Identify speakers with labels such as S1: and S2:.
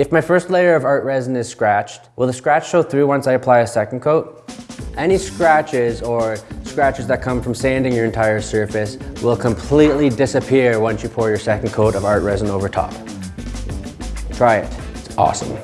S1: If my first layer of art resin is scratched, will the scratch show through once I apply a second coat? Any scratches or scratches that come from sanding your entire surface will completely disappear once you pour your second coat of art resin over top. Try it, it's awesome.